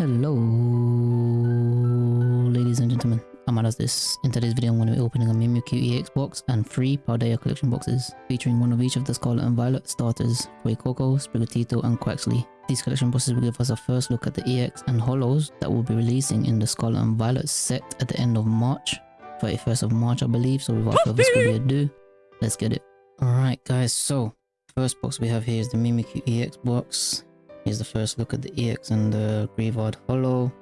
Hello, ladies and gentlemen. I'm out of this. In today's video, I'm going to be opening a Mimikyu EX box and three Paldea collection boxes, featuring one of each of the Scarlet and Violet starters, Fuecoco, Sprigatito, and Quaxly. These collection boxes will give us a first look at the EX and Holos that will be releasing in the Scarlet and Violet set at the end of March, 31st of March, I believe. So without further ado, let's get it. Alright guys, so first box we have here is the Mimikyu EX box. Here's the first look at the EX and the Greavard Holo.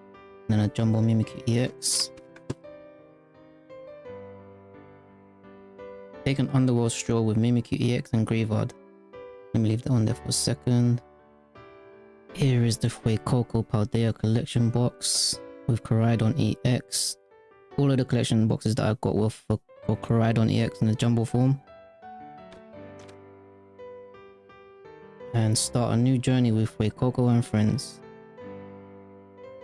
Then a Jumbo Mimikyu EX. Take an underworld stroll with Mimikyu EX and Greavard. Let me leave that on there for a second. Here is the Fuecoco Paldea collection box with Koraidon EX. All of the collection boxes that I got were for, for Koraidon EX in the jumbo form. And start a new journey with Fuecoco and friends.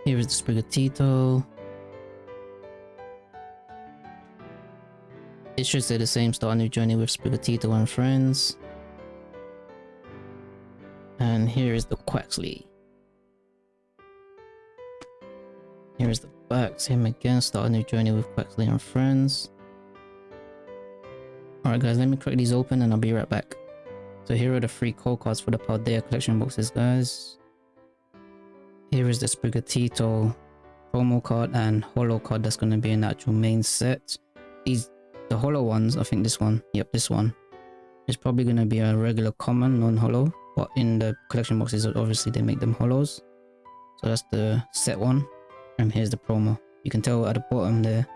Here is the Sprigatito. It should say the same, start a new journey with Sprigatito and friends. And here is the Quaxly. Here is the back, same again, start a new journey with Quaxly and friends. Alright guys, let me crack these open and I'll be right back. So here are the free code cards for the Paldea collection boxes, guys. Here is the Sprigatito promo card and holo card that's going to be an actual main set. These, the holo ones, I think this one, yep, this one, is probably going to be a regular common, non-holo. But in the collection boxes, obviously they make them holos. So that's the set one. And here's the promo. You can tell at the bottom there,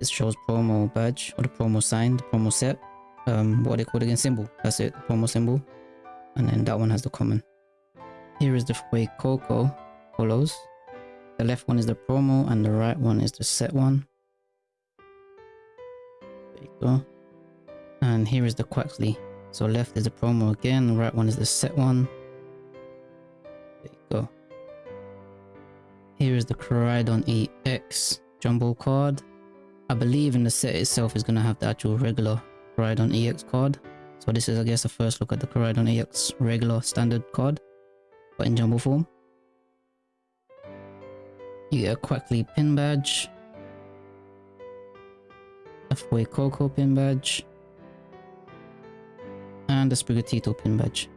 it shows promo badge or the promo sign, the promo set um what they call again symbol that's it promo symbol and then that one has the common. Here is the way coco follows. The left one is the promo and the right one is the set one. There you go. And here is the Quaxly so left is the promo again the right one is the set one. There you go. Here is the Koraidon EX jumbo card. I believe in the set itself is going to have the actual regular Koraidon EX card. So this is I guess the first look at the Koraidon EX regular standard card, but in jumbo form. You get a Quaxly pin badge, a Fuecoco pin badge, and a Sprigatito pin badge.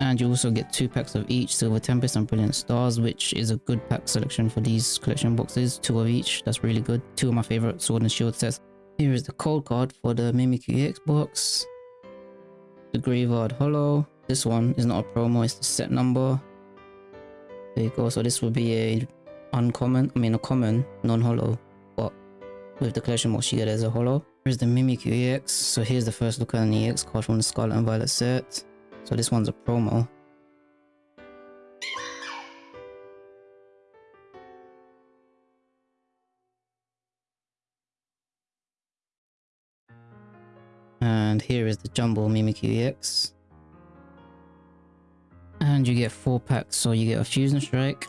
And you also get two packs of each Silver Tempest and Brilliant Stars, which is a good pack selection for these collection boxes. Two of each, that's really good. Two of my favorite Sword and Shield sets. Here is the code card for the Mimikyu EX box. The Greavard Holo. This one is not a promo, it's the set number. There you go. So this will be a uncommon, I mean a common, non-holo. But with the collection box you get as a hollow. Here's the Mimikyu EX. So here's the first look at an EX card from the Scarlet and Violet set. So this one's a promo. And here is the Jumbo Mimikyu EX. And you get four packs. So you get a Fusion Strike,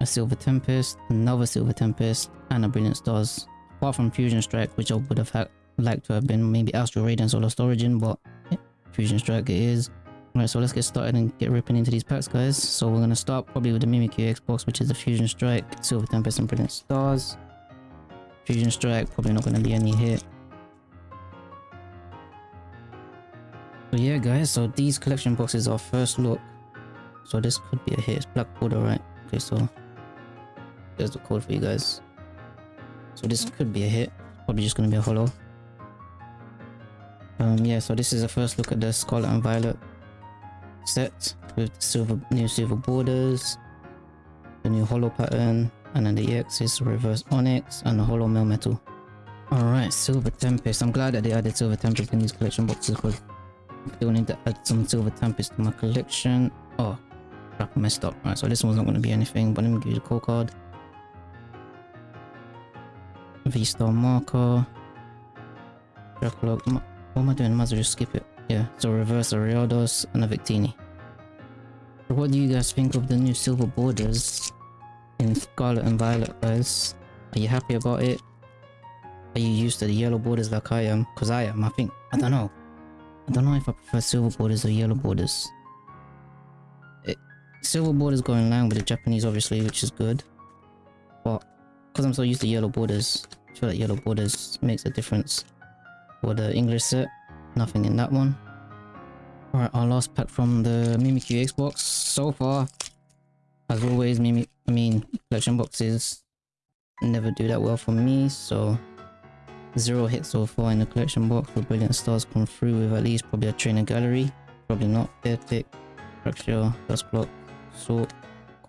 a Silver Tempest, another Silver Tempest, and a Brilliant Stars. Apart from Fusion Strike, which I would have had, liked to have been maybe Astral Radiance or Lost Origin, but yeah, Fusion Strike it is. Alright, so let's get started and get ripping into these packs, guys. So we're going to start probably with the Mimikyu EX box, which is the Fusion Strike, Silver Tempest, and Brilliant Stars. Fusion Strike, probably not going to be any hit. So yeah guys, so these collection boxes are first look. So this could be a hit. It's black border, right? Okay, so there's the code for you guys. So this could be a hit. Probably just gonna be a hollow. Um yeah, so this is a first look at the Scarlet and Violet set with the silver new silver borders, the new hollow pattern, and then the EX is reverse onyx and the holo metal. Alright, Silver Tempest. I'm glad that they added Silver Tempest in these collection boxes because still need to add some Silver Tempest to my collection. Oh, crap, I messed up. Alright, so this one's not going to be anything, but let me give you the code card. V-Star marker. What am I doing? I might as well just skip it. Yeah, so reverse Ariados and a Victini. What do you guys think of the new silver borders in Scarlet and Violet, guys? Are you happy about it? Are you used to the yellow borders like I am? Because I am, I think. I don't know. I don't know if I prefer silver borders or yellow borders. It, Silver borders go in line with the Japanese, obviously, which is good. But because I'm so used to yellow borders, I feel like yellow borders makes a difference. For the English set, nothing in that one. Alright, our last pack from the Mimikyu EX box. So far, as always, Mimi I mean, collection boxes never do that well for me, so zero hits so far in the collection box. The Brilliant Stars come through with at least probably a trainer gallery. Probably not. Epic, Fracture, Dustblock, Salt,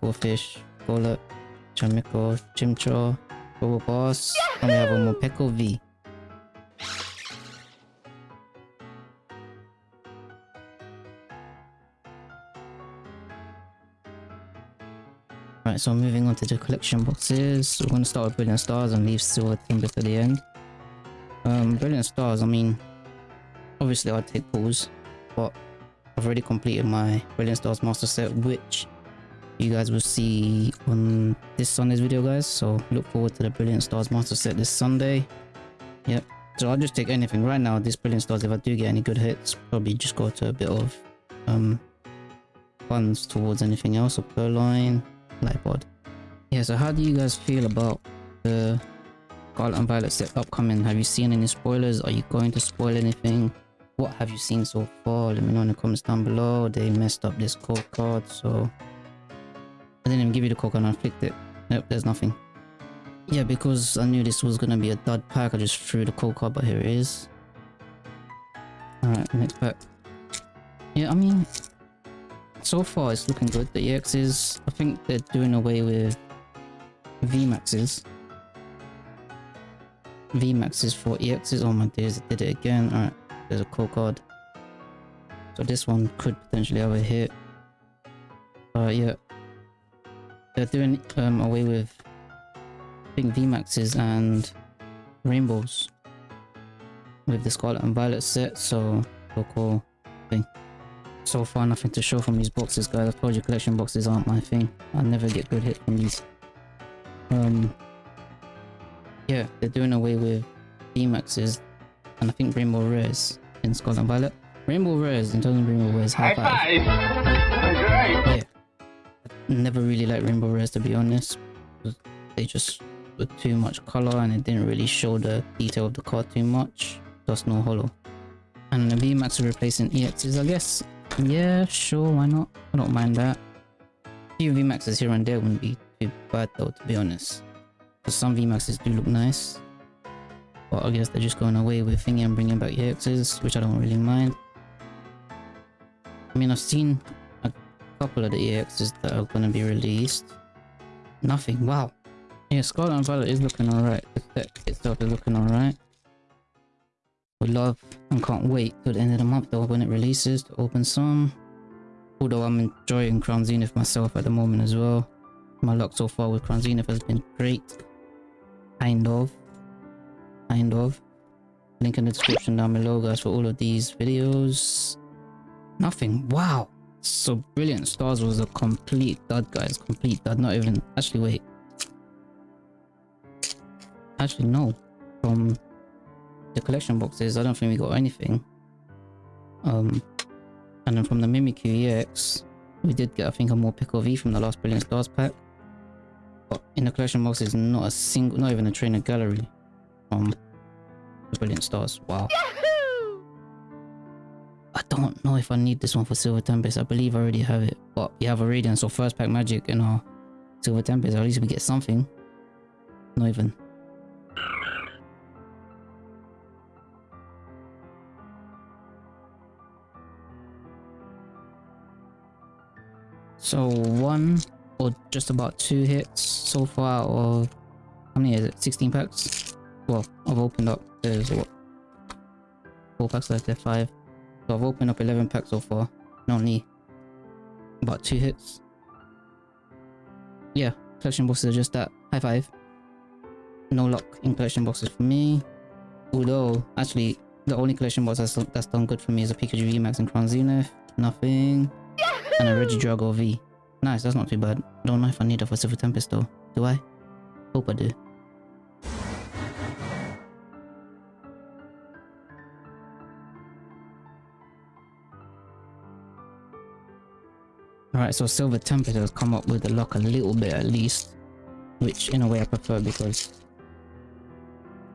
Corphish, Golett, Chamiko, Chimchar, Bubble Boss, and we have a Morpeko V. Right, so moving on to the collection boxes. We're going to start with Brilliant Stars and leave Silver Tempest to the end. Um, Brilliant Stars, I mean, obviously I'd take pulls, but I've already completed my Brilliant Stars Master Set, which you guys will see on this Sunday's video, guys. So look forward to the Brilliant Stars Master Set this Sunday. Yep. So I'll just take anything right now. This Brilliant Stars, if I do get any good hits, probably just go to a bit of um funds towards anything else, or Purrloin, Lightbod. Yeah, so how do you guys feel about the Scarlet and Violet set upcoming? Have you seen any spoilers? Are you going to spoil anything? What have you seen so far? Let me know in the comments down below. They messed up this code card, so... I didn't even give you the code card and I flicked it. Nope, there's nothing. Yeah, because I knew this was gonna be a dud pack, I just threw the code card, but here it is. Alright, next pack. Yeah, I mean, so far it's looking good. The EXs, I think they're doing away with VMAXs. VMAXs for EXs. Oh my days, I did it again. Alright, there's a code card. So this one could potentially have a hit. Uh, yeah. They're doing um, away with think VMAXs and rainbows with the Scarlet and Violet set, so cool thing. So far nothing to show from these boxes guys, I told you collection boxes aren't my thing. I never get good hits from these. Um, yeah, they're doing away with VMAXs and I think Rainbow Rares in Scarlet and Violet. Rainbow Rares in terms of Rainbow Rares, high five. Yeah. Never really liked Rainbow Rares to be honest. They just were too much color and it didn't really show the detail of the card too much. Just no hollow. And the VMAX are replacing EXs I guess. Yeah, sure, why not? I don't mind that. A few VMAXs here and there wouldn't be too bad though, to be honest. Some VMAXs do look nice. But I guess they're just going away with thingy and bringing back EXs, which I don't really mind. I mean, I've seen a couple of the EXs that are going to be released. Nothing, wow. Yeah, Scarlet and Violet is looking alright. The deck itself is looking alright. We love and can't wait till the end of the month though when it releases to open some. Although I'm enjoying Crown Zenith myself at the moment as well. My luck so far with Crown Zenith has been great. Kind of. Kind of. Link in the description down below guys for all of these videos. Nothing. Wow. So Brilliant Stars was a complete dud guys. Complete dud. Not even... Actually wait. Actually no. From the collection boxes, I don't think we got anything. Um, and then from the Mimikyu EX, we did get, I think, a Morpeko V from the last Brilliant Stars pack. But in the collection boxes, not a single, not even a trainer gallery from the Brilliant Stars. Wow. Yahoo! I don't know if I need this one for Silver Tempest. I believe I already have it. But we have a Radiant, so first pack Magic in our Silver Tempest. At least we get something. Not even. So one or just about two hits so far or how many is it? 16 packs? Well, I've opened up there's what? Four packs left there, five. So I've opened up 11 packs so far. And only about two hits. Yeah, collection boxes are just that. High five. No luck in collection boxes for me. Although, actually, the only collection box that's, that's done good for me is a Pikachu VMAX and Crown Zenith. Nothing. And a Regidrago V. Nice, that's not too bad. Don't know if I need a Silver Tempest though. Do I? Hope I do. Alright, so Silver Tempest has come up with the lock a little bit at least. Which in a way I prefer because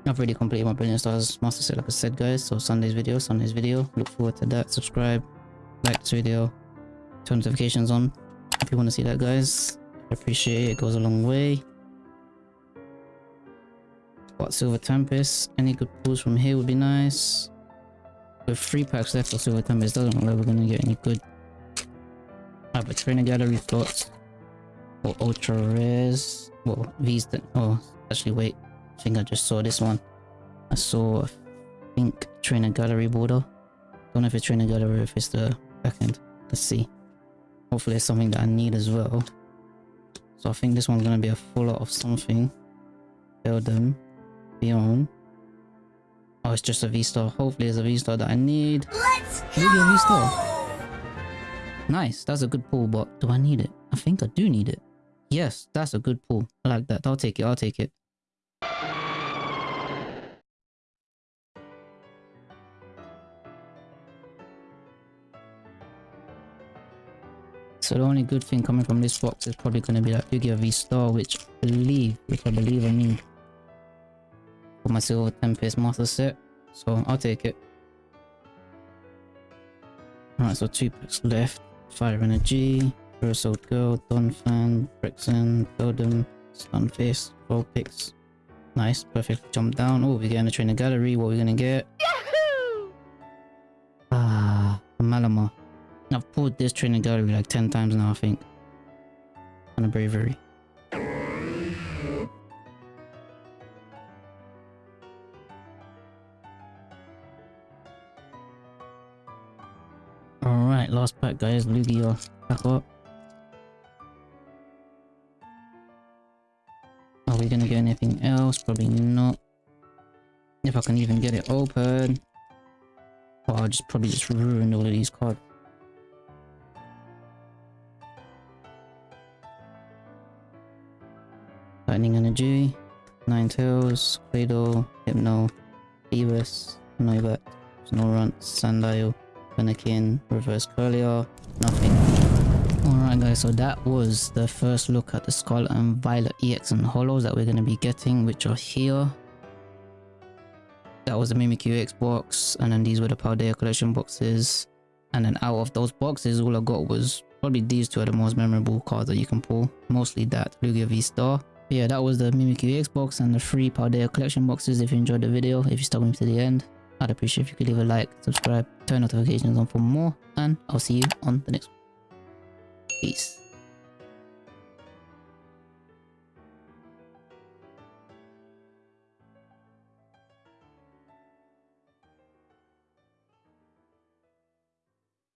I've already completed my Brilliant Stars Master Set like I said guys. So Sunday's video, Sunday's video. Look forward to that. Subscribe, like this video, turn notifications on if you want to see that guys. I appreciate it, it goes a long way. Got Silver Tempest. Any good pulls from here would be nice. With three packs left for Silver Tempest, doesn't look like we're gonna get any good. I have a trainer gallery slots or ultra rares. Well, these. Oh, actually, wait. I think I just saw this one. I saw, I think, trainer gallery border. Don't know if it's trainer gallery or if it's the back end. Let's see. Hopefully, it's something that I need as well. So I think this one's gonna be a full lot of something. Build them. Beyond. Oh, it's just a V-Star. Hopefully it's a V-Star that I need. Let's go! a V-Star. Nice. That's a good pull, but do I need it? I think I do need it. Yes, that's a good pull. I like that. I'll take it. I'll take it. So the only good thing coming from this box is probably going to be that Lugia V-Star, which I believe, which I believe I need for my Silver Tempest Master set. So I'll take it. Alright, so two packs left. Fire Energy, Urso Girl, Donphan, Brixen, Totem, Stunfisk, picks. Nice, perfect. Jump down. Oh, we're getting a trainer gallery. What are we gonna get? Yahoo! Ah, Malamar. I've pulled this trainer gallery like 10 times now, I think. On a bravery. Alright, last pack guys, Lugia uh, back up. Are we gonna get anything else? Probably not. If I can even get it open. Oh, I'll just probably just ruin all of these cards. Lightning Energy, Ninetales, Claydol, Hypno, Beavis, Noibat, Snorunt, Sandile, Fennekin, Reverse Curlier, nothing. Alright guys, so that was the first look at the Scarlet and Violet EX and Holos that we're going to be getting, which are here. That was the Mimikyu EX box, and then these were the Paldea collection boxes. And then out of those boxes, all I got was probably these two are the most memorable cards that you can pull. Mostly that Lugia V-Star. Yeah, that was the Mimikyu EX box and the free Paldea collection boxes if you enjoyed the video, if you stuck with me to the end. I'd appreciate if you could leave a like, subscribe, turn notifications on for more, and I'll see you on the next one. Peace.